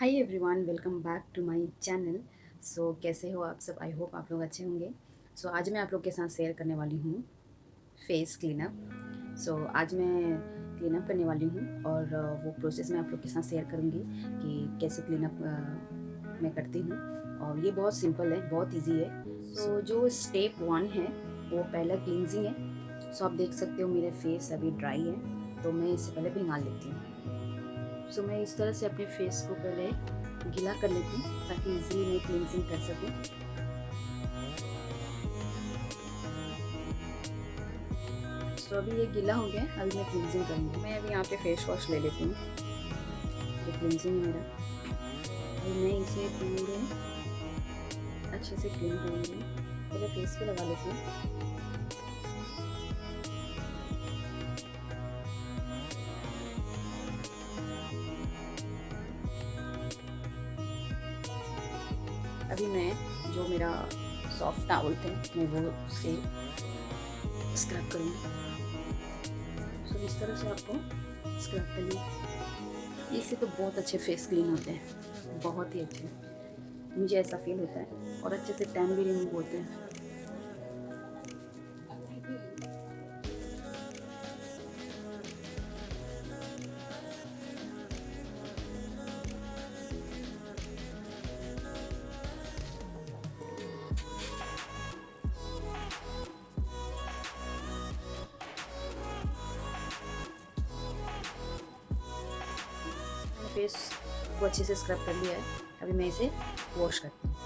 Hi everyone welcome back to my channel so कैसे हो आप सब? आई होप आप लोग अच्छे होंगे। सो so, आज मैं आप लोग के साथ शेयर करने वाली हूँ फेस क्लीनअप सो आज मैं क्लीनअप करने वाली हूँ और वो प्रोसेस मैं आप लोग के साथ शेयर करूँगी कि कैसे क्लीनअप मैं करती हूँ। और ये बहुत सिंपल है बहुत ईजी है। सो so, जो स्टेप वन है वो पहला क्लिनजिंग है। सो so, आप देख सकते हो मेरे फेस अभी ड्राई है तो मैं इससे पहले भिंगा लेती हूँ। सो मैं इस तरह से अपने फेस को पहले गीला कर लेती हूँ ताकि इजीली मैं क्लिनजिंग कर सकूँ। तो अभी ये गीला हो गया अभी मैं क्लिनजिंग करूँगी। मैं अभी यहाँ पे फेस वॉश ले लेती हूँ। ये क्लिनजिंग है मेरा। अभी मैं इसे पूरे अच्छे से क्लीन करूँगी। पहले फेस पे लगा लेती हूँ। अभी मैं जो मेरा सॉफ्ट टावल थे, मैं वो उसे स्क्रब करूँगी। सो इस तरह से आपको स्क्रब कर लिया इससे तो बहुत अच्छे फेस क्लीन होते हैं, बहुत ही अच्छे। मुझे ऐसा फील होता है और अच्छे से टैन भी रिमूव होते हैं। फेस को अच्छे से स्क्रब कर लिया है। अभी मैं इसे वॉश करती हूँ।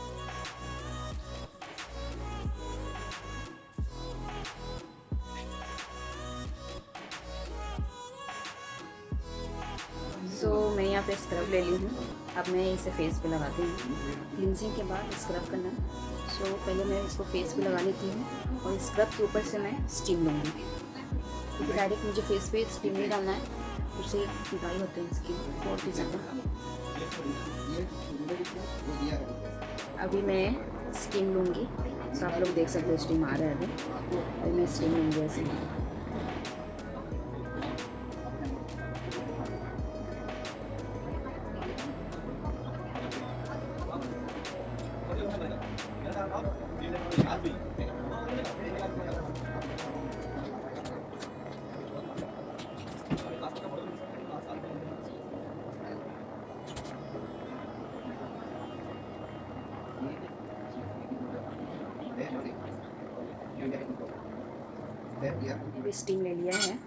सो so, मैं यहाँ पे स्क्रब ले ली हूँ। अब मैं इसे फेस पे लगाती हूँ। क्लिनजिंग के बाद स्क्रब करना सो so, पहले मैं इसको फेस पे लगा लेती हूँ और स्क्रब के ऊपर से मैं स्टीम लूँगी। क्योंकि डायरेक्ट मुझे फेस पे स्टीम नहीं डालना है। उससे ड्राई होते हैं स्किन बहुत ही ज़्यादा अभी मैं स्टीम लूँगी। तो आप लोग देख सकते हो, स्टीम आ रहा है अभी। मैं स्टीम लूँगी ऐसे अभी स्टीम ले लिया है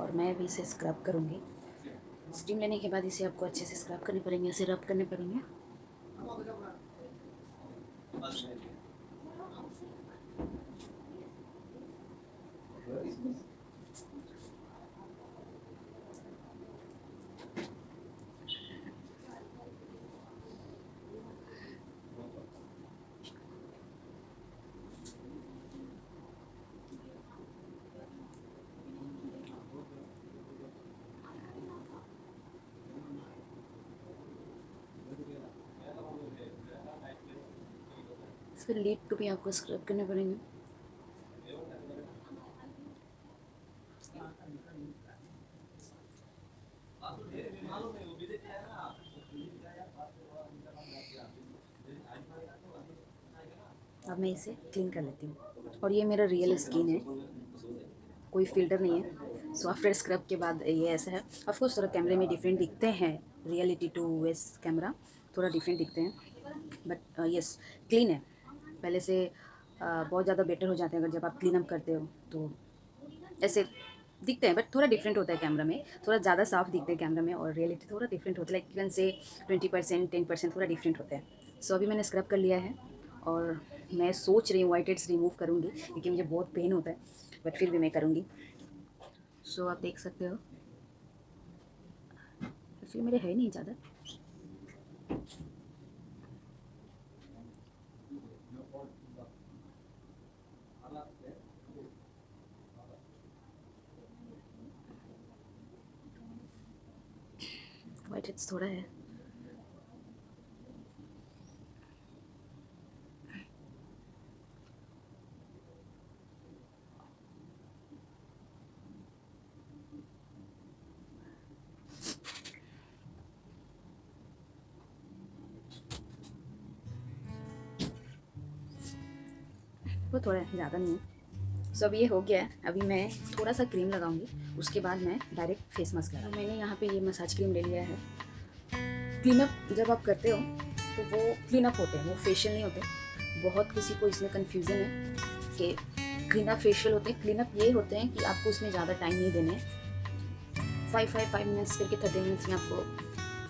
और मैं अभी इसे स्क्रब करूँगी। स्टीम लेने के बाद इसे आपको अच्छे से स्क्रब करने पड़ेंगे, इसे रब करने पड़ेंगे। इसके लीड को भी आपको स्क्रब करने पड़ेंगे। अब मैं इसे क्लीन कर लेती हूँ। और ये मेरा रियल स्किन है। कोई फ़िल्टर नहीं है। सो आफ्टर स्क्रब के बाद ये ऐसा है। ऑफकोर्स थोड़ा कैमरे में डिफरेंट दिखते हैं। रियलिटी टू वेस कैमरा थोड़ा डिफरेंट दिखते हैं। बट यस क्लीन है। पहले से बहुत ज़्यादा बेटर हो जाते हैं अगर जब आप क्लीन अप करते हो तो। ऐसे दिखते हैं बट थोड़ा डिफरेंट होता है कैमरा में थोड़ा ज़्यादा साफ़ दिखते हैं कैमरा में और रियलिटी थोड़ा डिफरेंट होता है लाइक इवन से ट्वेंटी परसेंट टेन परसेंट थोड़ा डिफरेंट होता है। सो so, अभी मैंने स्क्रब कर लिया है और मैं सोच रही हूँ वाइट हेड्स रिमूव करूँगी क्योंकि मुझे बहुत पेन होता है बट फिर भी मैं करूँगी। सो so, आप देख सकते हो। एक्चुअली मेरे है नहीं ज़्यादा। 不说了，不说了，聊着呢。सो अब ये हो गया है। अभी मैं थोड़ा सा क्रीम लगाऊँगी। उसके बाद मैं डायरेक्ट फेस मास्क लगा मैंने यहाँ पे ये मसाज क्रीम ले लिया है। क्लीन अप जब आप करते हो तो वो क्लीन अप होते हैं। वो फेशियल नहीं होते। बहुत किसी को इसमें कन्फ्यूज़न है कि क्लीन अप फेशियल होते हैं। क्लीन अप ये होते हैं कि आपको उसमें ज़्यादा टाइम नहीं देने फाइव फाइव फाइव मिनट्स करके थर्टी मिनट्स में आपको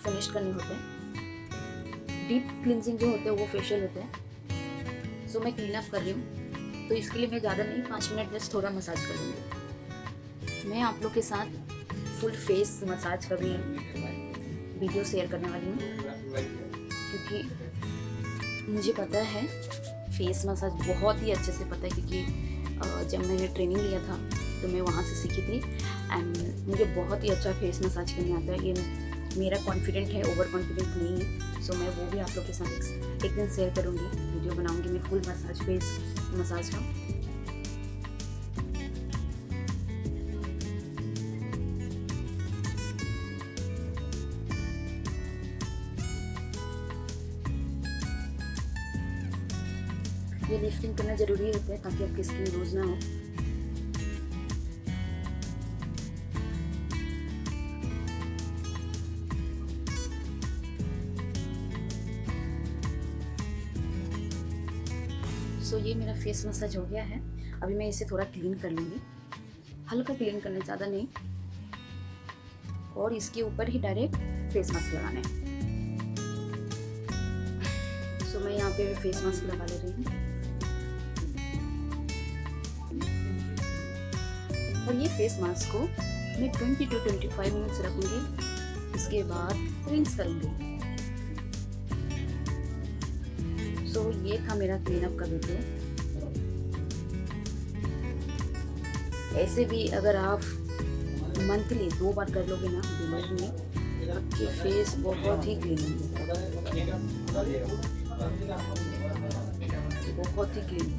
फिनिश करने होते हैं। डीप क्लिनजिंग जो होते हैं, वो फेशियल होते हैं। सो मैं क्लीन अप कर रही हूँ। तो इसके लिए मैं ज़्यादा नहीं, पाँच मिनट जस्ट थोड़ा मसाज कर लूँगी। मैं आप लोग के साथ फुल फेस मसाज कर रही हूँ वीडियो शेयर करने वाली हूँ। क्योंकि मुझे पता है फेस मसाज बहुत ही अच्छे से पता है, क्योंकि जब मैंने ट्रेनिंग लिया था तो मैं वहाँ से सीखी थी। एंड मुझे बहुत ही अच्छा फेस मसाज करने आता है। ये मेरा कॉन्फिडेंट है ओवर कॉन्फिडेंट नहीं है। सो मैं वो भी आप लोग के साथ एक दिन शेयर करूँगी वीडियो बनाऊँगी, मैं फुल मसाज फेस मसाज का। ये लिफ्टिंग करना ज़रूरी होता है ताकि आपकी स्किन रोज ना हो। सो ये मेरा फेस मसाज हो गया है। अभी मैं इसे थोड़ा क्लीन कर लूँगी। हल्का क्लीन करना ज़्यादा नहीं। और इसके ऊपर ही डायरेक्ट फेस मास्क लगाना है। सो मैं यहाँ पे फेस मास्क लगा ले रही हूँ। और ये फेस मास्क को मैं 20 टू 25 मिनट्स रखूँगी। उसके बाद रिंस करूँगी। सो so, ये था मेरा क्लीन अप का वीडियो ऐसे भी अगर आप मंथली दो बार कर लोगे ना दिमाग में आपके फेस बहुत ही क्लीन होंगे। बहुत ही क्लीन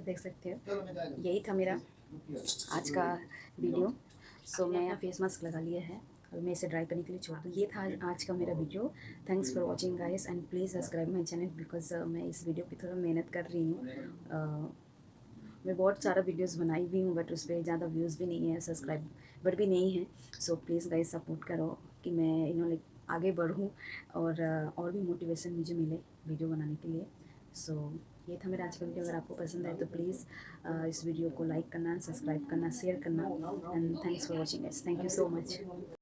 देख सकते हो। यही था मेरा आज का वीडियो। सो मैं यहाँ फेस मास्क लगा लिया है। और मैं इसे ड्राई करने के लिए छोड़ दूँ। ये था आज का मेरा video. Thanks for watching guys and please subscribe my channel because मैं इस वीडियो पे थोड़ा मेहनत कर रही हूँ। Uh, मैं बहुत सारा वीडियोस बनाई भी हूँ बट उस पर ज़्यादा व्यूज़ भी नहीं है सब्सक्राइबर भी नहीं है। सो प्लीज़ गाइस सपोर्ट करो कि मैं यू नो लाइक आगे बढ़ूँ और और भी मोटिवेशन मुझे मिले वीडियो बनाने के लिए। सो so, ये था मेरा आज का वीडियो अगर आपको पसंद आए तो प्लीज़ इस वीडियो को लाइक करना सब्सक्राइब करना शेयर करना। And thanks for watching thank you so much